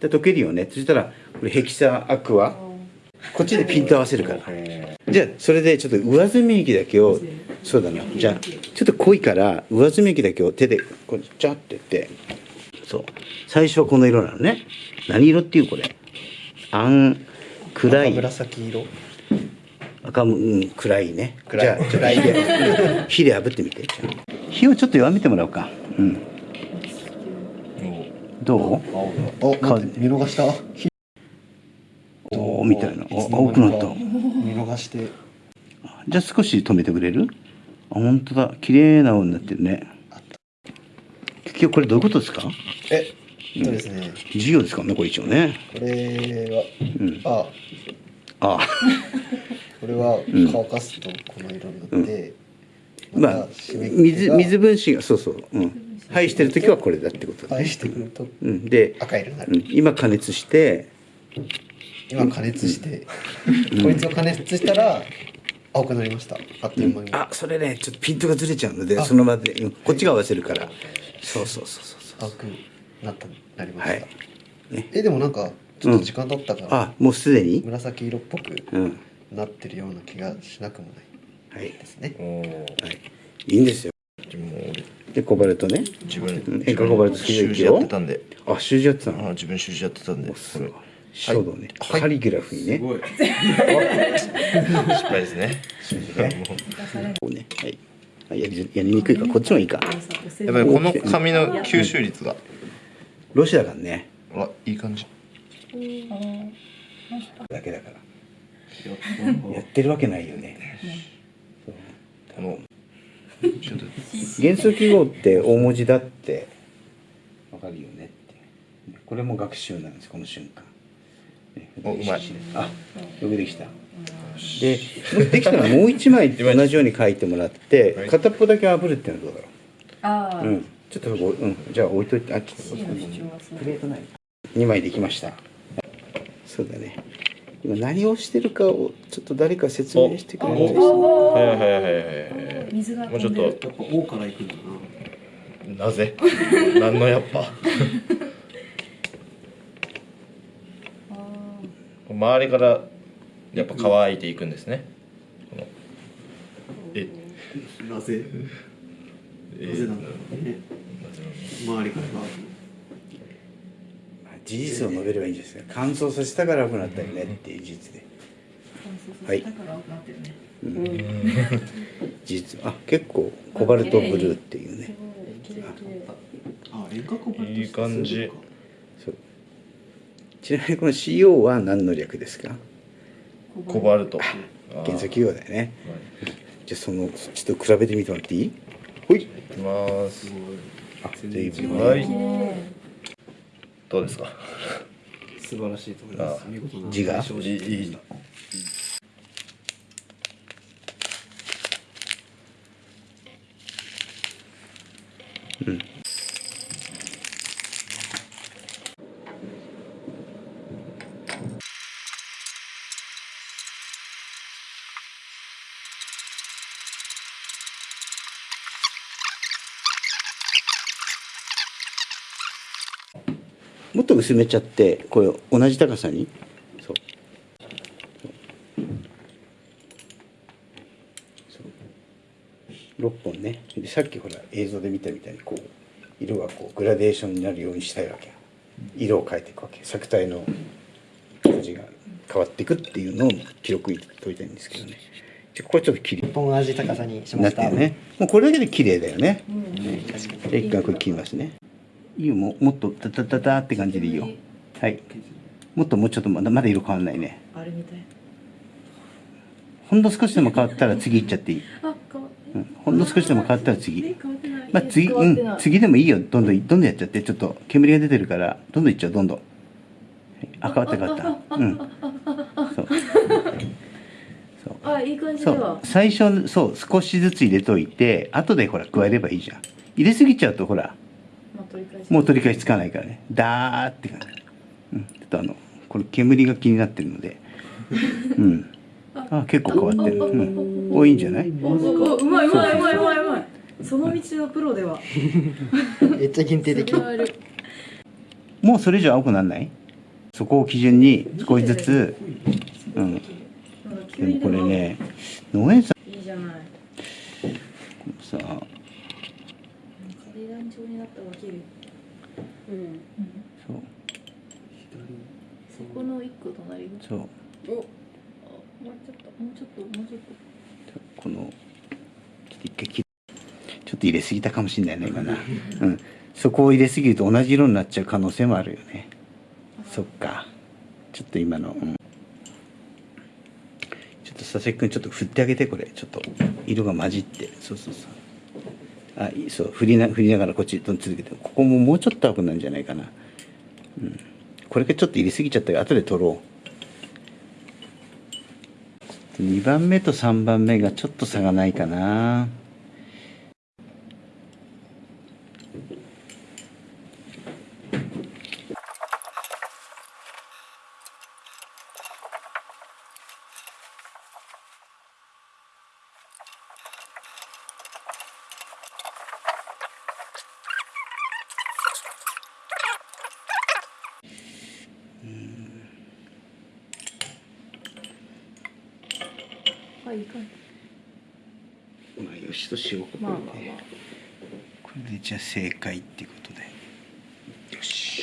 で溶けるよねそしたらこれヘキサアクアこっちでピント合わせるからじゃあそれでちょっと上澄み液だけをそうだなじゃあちょっと濃いから上澄み液だけを手でこうジャってやってそう最初はこの色なのね何色っていうこれあん暗い紫色赤むうん暗いねじゃあちょっと火で火で炙ってみて火をちょっと弱めてもらおうかうんどう？お待って見逃した？おーみたいな。お青くなった見逃して。じゃあ少し止めてくれる？あ本当だ。綺麗な青になってるね。結局これどういうことですか？えそうですね。授業ですか？ねこれ一応ね。これうん。はあ。あ。これは乾かすとこの色になってまあ締め切り水が水分子がそうそう。うん排してる時はこれだってことだね。返してくると。うん。で、赤色になる。うん、今加熱して。今加熱して。こいつを加熱したら青くなりました。あっという間に。あそれねちょっとピントがずれちゃうのであ。その場で、うん。こっちが合わせるから。そうそうそうそうそう青くなったなりました。はい。ね。えでもなんかちょっと時間経ったからあもうすでに？紫色っぽくうん。なってるような気がしなくもないはい。ですね。おおはい。いいんですよでコバルトね。自分うん塩化コバルト水習字やってたんで。あ習字やってたあの自分習字やってたんで。これ書道ね、はい。カリグラフにね、ごい。失敗ですね。こうね。はい。あやりやりにくいか。らこっちもいいか。やっぱりこの紙の吸収率が。ロシアだからね。あいい感じ。だけだから。やってるわけないよね。このちょっと元素記号って大文字だって。わかるよねって。これも学習なんですこの瞬間。ねおうまい。あよくできた。でできたらもう一枚同じように書いてもらってはい。片っぽだけ炙るっていうのはどうだろああ、ううん。ちょっとうん。じゃあ置いといてあちょっとプレートない2枚できました。そうだね。今何をしてるかをちょっと誰か説明してくれないですか？はいはいはいはいはい水がもうちょっと。やっぱ「お」から行くんだな。なぜ？何のやっぱ？周りからやっぱ乾いていくんですね。え。なぜ？えなぜなんだろうね。周りからが事実を述べればいいんですよ。乾燥させたから良くなったよねっていう事実で。はいだから青くなってるね。事実あ結構コバルトブルーっていうね。いい感じちなみにこの CO は何の略ですか？コバルト。元素記号だよね。じゃあそのちょっと比べてみてもらっていい？ほい。い。きます。あ随分はい。どうですか？素晴らしいと思います。あ見事な字がいいいいもっと薄めちゃってこれ同じ高さに。そう。そう。6本ね。でさっきほら映像で見たみたいにこう色がこうグラデーションになるようにしたいわけ色を変えていくわけ。作体の味が変わっていくっていうのを記録に取りたいんですけどね。じゃあこれちょっと綺麗一本同じ高さにしましてたるね。もうこれだけで綺麗だよね。うん。じゃあ一回これ切りますねいいよもうもっとタタタタって感じでいいよ。はい。もっともうちょっとまだまだ色変わんないね。あれみたい。ほんの少しでも変わったら次行っちゃっていい、あ、変わっうん、ほんの少しでも変わったらえ次。まあ次うん。次でもいいよ。どんどんどんどんやっちゃって。ちょっと煙が出てるからどんどんいっちゃう。どんどん。はい。あ変わった変わった。うん。そう。そう。あ、いい感じそだ。わう。最初そう少しずつ入れといて後でほら加えればいいじゃん。入れすぎちゃうとほら。もう取り返しつかないからね。ダーって感じ、うん、ちょっとあのこれ煙が気になってるので。うん。あ結構変わってる、うん、多いんじゃない？うまいうまいうまいうまいうまい。その道のプロでは。めっちゃ限定的もうそれ以上青くなんないそこを基準に少しずつうんでもこれね農園さいいじゃないんさ階段状になったら起きるうん。そう。そこの一個隣のそう。お。あもうちょっともうちょっともうちょっと。このちょっと一回切ちょっと入れすぎたかもしれないね今な、うん、そこを入れすぎると同じ色になっちゃう可能性もあるよね。そっか。ちょっと今の、うん、ちょっと佐々木君ちょっと振ってあげてこれ。ちょっと色が混じって。そうそうそうあそう振りな振りながらこっちどん続けてここももうちょっと青くなるんじゃないかな、うん、これがちょっと入れすぎちゃったから後で取ろう。2番目と3番目がちょっと差がないかな。いかまあよしとしようこまあまあまあ。これでじゃあ正解っていうことで。よし。